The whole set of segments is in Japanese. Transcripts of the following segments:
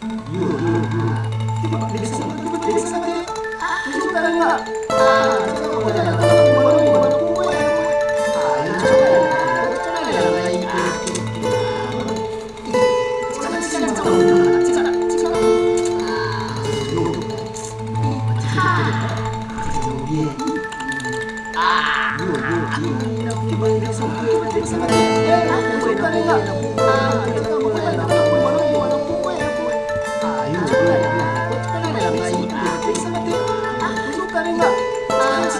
Terima kasih telah menonton!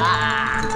Ah!